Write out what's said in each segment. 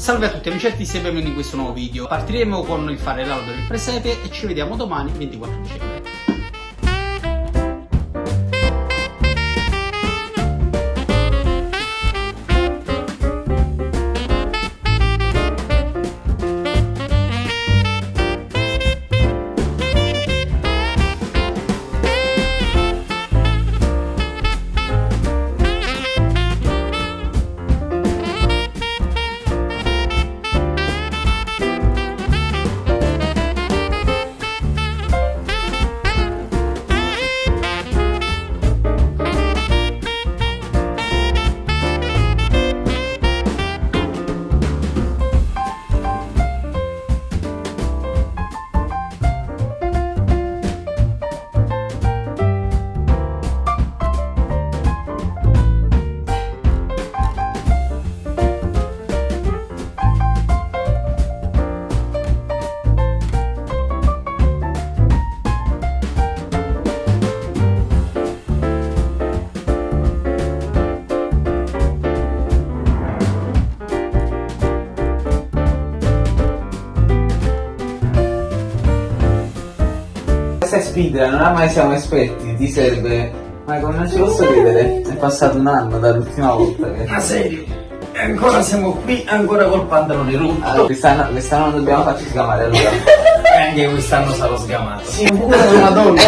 Salve a tutti amicetti e benvenuti in questo nuovo video. Partiremo con il fare l'albero del presepe e ci vediamo domani 24 dicembre. Questa è speedrun, non mai siamo esperti, ti serve. Ma come non ci posso credere? È passato un anno dall'ultima volta che. Ma serio? E ancora siamo qui, ancora col pantalone rotto. Allora, quest'anno, quest'anno non dobbiamo farci sgamare allora. E anche quest'anno sarò sgamato. Sì, pure madonna.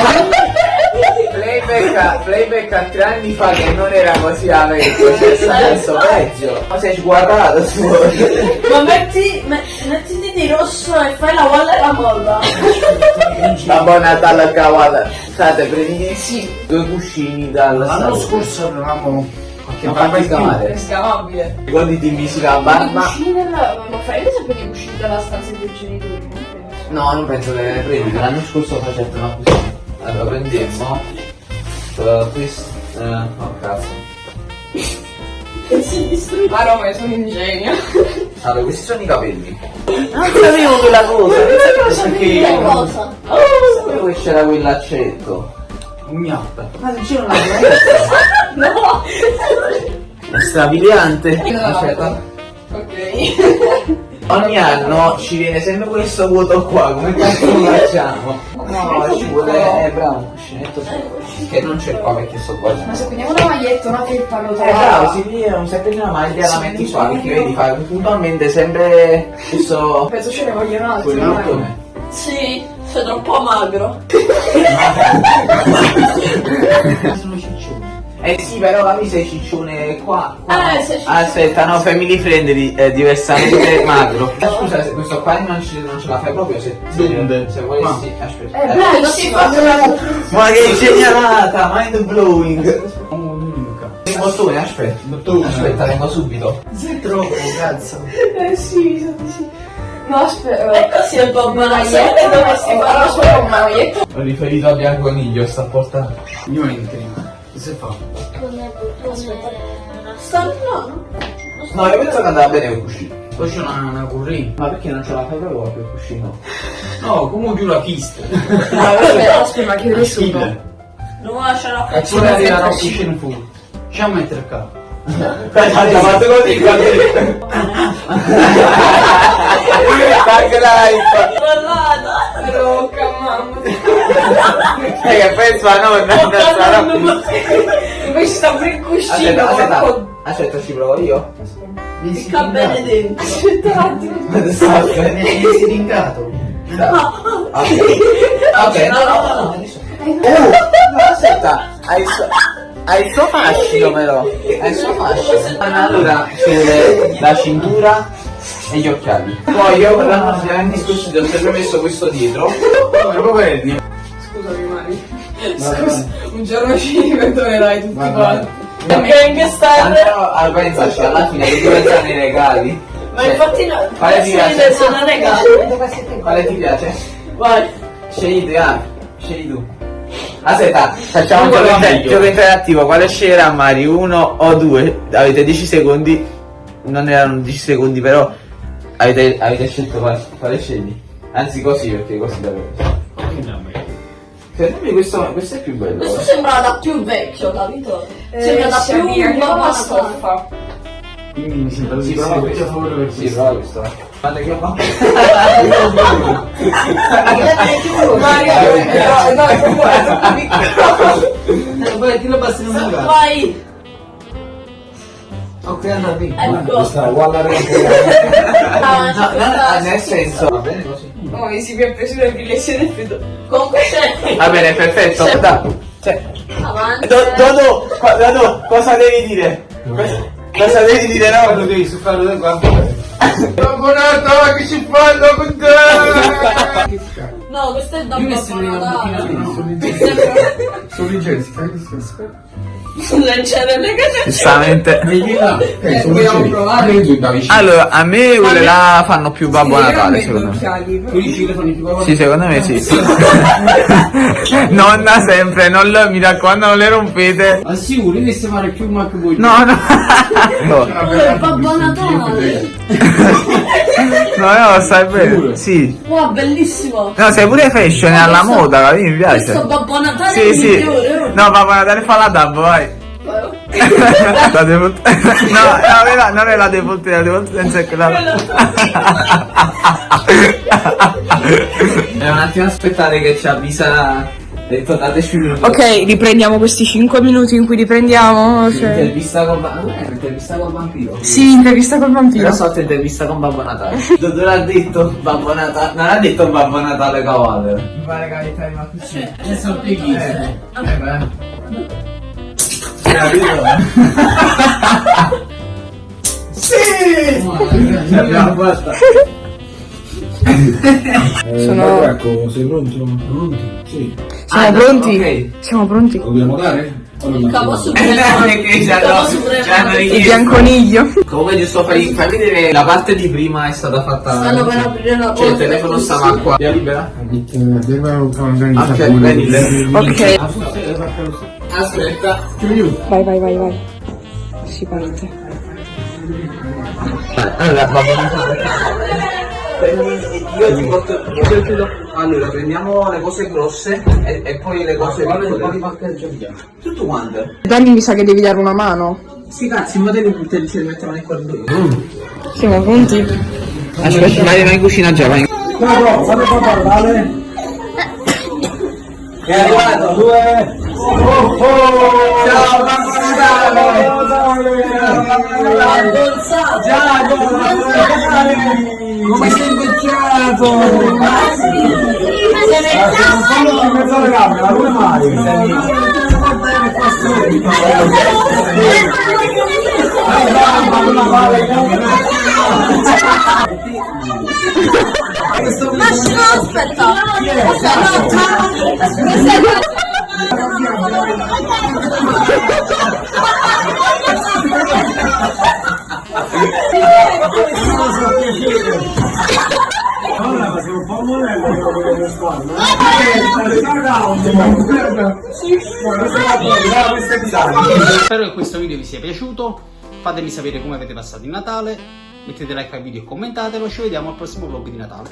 Playback, a- playback a tre anni fa che non era così a vecchio, cioè sta adesso peggio. Ma sei sguardato tu. Ma metti, me- mettiti di rosso e fai la walla e la molla. Babbo Natale a cavata. State, prendi due cuscini dalla L'anno scorso avevamo qualche Non barba fatti in più. sgamare. Scavabile. Ricordati di misura I barba. Ma fai sempre dei cuscini della stanza dei genitori? non penso. No, non penso che le prendi. L'anno scorso facevano così. Allora prendemmo uh, questo. eh, oh cazzo. Ma no, ma io sono un genio. Allora, questi sono i capelli. Non sapevo quella cosa, non sapevo Che perché. cosa? Non sapevo che c'era quell'accetto. Gnappa. Ma se c'era una cosa. No! È strabiliante. Aspetta. Ok. Ogni anno ci viene sempre questo vuoto qua, come cazzo lo facciamo? No, ci vuole. Eh, bravo, un cuscinetto che non c'è qua perché sto qua. Ma se prendiamo una maglietta, una felpa, lo Eh bravo, si vede un sempre una maglia la metti qua, perché vedi fa puntualmente sempre questo Penso ce ne vogliono altri. quello dai. come. Sì, sei troppo magro. Sono ciccioni. Eh sì, però la sei ciccione qua. qua. Eh. Aspetta, no, family friendly, è diversamente magro. Eh, Scusa, se questo qua non ce, non ce la fai proprio se, Dove? se, se volessi. Aspetta. Eh, non si fa Ma che ingegnata, mind blowing. Il bottone, aspetta. Bottone. Aspetta, vengo subito. Sei troppo, cazzo. Eh sì, sì. No, aspetta. E così è un po' maglietta maglietta. Ho riferito a Bianconiglio, sta portando. Io entri. Che si fa? Sta no, No, io penso che andava bene il cuscino. Poi c'è una, una curry. Ma perché non ce la fai proprio il cuscino? No, come più la pista. Aspetta, aspetta, ma che nessuno. Stile. Non lascia la E ci vuole arrivare a cucina full. Ci a mettere qua. Aspetta, fatto così, guarda. Tag life. E che penso a nonna, non sarà. Invece sta pure il cuscino, Aspetta, aspetta, aspetta, ci provo io. Sta bene dentro. Aspetta un attimo. Vieni siringato. Ok, ok, no, no, no, no. Oh, no, aspetta, hai il suo, hai il suo fascino però, hai il suo fascino. Allora, c'è la cintura e gli occhiali. Poi io per l'anno ovviamente scusi, ho sempre messo questo dietro. Come lo Scusami, Mari. Scusa, un giorno ci ricorderai tutti Vai, quanti. vai. Gangster! Andrò a pensaci, alla fine che dove stanno i regali? Ma infatti no, Quale ti piace? sono regali. Quale ti piace? Vai. Scegli tu, ah, scegli tu. Aspetta, facciamo un gioco, inter- meglio. gioco interattivo. Quale sceglierà Mari? Uno o due? Avete 10 secondi. Non erano 10 secondi, però avete, avete scelto quale, quale scegli? Anzi così, perché così davvero. Secondo me questo, questo è più bello. Questo sembra da più vecchio, capito? Eh, sembra da si più che babba cosa? stoffa. Quindi mi sembra di prova sì, questo. per favore per Sì, questo. prova questo. Guarda che va. Mario, no, no, è troppo piccolo. Vai, ti lo passi in un lugar. Vai! Ok, via. Ecco. Questa è uguale a No, no, no, nel senso. Va bene così. Oh, mi si mi ha preso le lezioni del freddo. Comunque c'è. Va bene, perfetto. Cioè, Avanti. Dodo, Dodo, cosa devi dire? Cosa devi dire, no? Lo devi suffare da qua. Buonanotte, che ci fanno con te? No, questo è da Io mi sembra una Sono leggeri, si fa che si Lanciare le. Giustamente. Vedi là. Eh, vogliamo provare? Da vicino. Allora, a me quelle là fanno più Babbo Natale, secondo me. Sì, secondo me sì. Nonna sempre, non lo, mi raccomando, non le rompete. Ma sicuro, devi fare più ma che vuoi. No, no. No, il Babbo Natale. no, no, stai bene. Sì. Wow, bellissimo. No, sei pure fashion, è alla moda, mi piace. Questo Babbo Natale è Sì, il sì. Oh. No, Babbo Natale fa la dab, vai. La default... No, no, non è la default, la default senza è quella. È un attimo aspettare che ci avvisa. Detto dateci un minuto. Ok, riprendiamo questi 5 minuti in cui riprendiamo. cioè- Intervista con Babbo. Non è un'intervista col vampiro. Sì, intervista col vampiro. La sorta intervista con Babbo Natale. Dove l'ha detto Babbo Natale? Non ha detto Babbo Natale cavallo. Mi pare che hai ma così. Adesso te chi? Eh beh. Capito? Sì! L'abbiamo fatta. Eh, Sono- Marco, ecco, sei pronto? Pronti? Sì. Siamo Ah, pronti? ok. Siamo pronti. Lo dobbiamo dare? Il capo lo supremo. Il bianconiglio. Comunque giusto fai, fammi vedere la parte di prima è stata fatta. Stanno per aprire la Cioè il telefono stava qua. Via libera? Ok, prendile. Ok. Aspetta. Vai, vai, vai, vai. Si parte. Allora, Babbo Natale. Prendi- Io ti porto. Io ti chiudo. Allora, prendiamo le cose grosse e, e poi le cose piccole. Tutto quanto? Dani mi sa che devi dare una mano. Sì, cazzo, in modo che te ce li mettiamo nel corridoio. Siamo pronti? Aspetta, vai, vai in cucina già, vai. Bravo, fate qua parlare. È arrivato. Due. Ciao, Babbo Natale. Abbonzato. Come sei invecchiato? Fallo in mezzo alle gambe, ma come mai? Lasci, no, aspetta. Aspetta, no, Allora, sei un po' monello quello che devo fare, no? Spero che questo video vi sia piaciuto. Fatemi sapere come avete passato il Natale. Mettete like al video e commentatelo. Ci vediamo al prossimo vlog di Natale.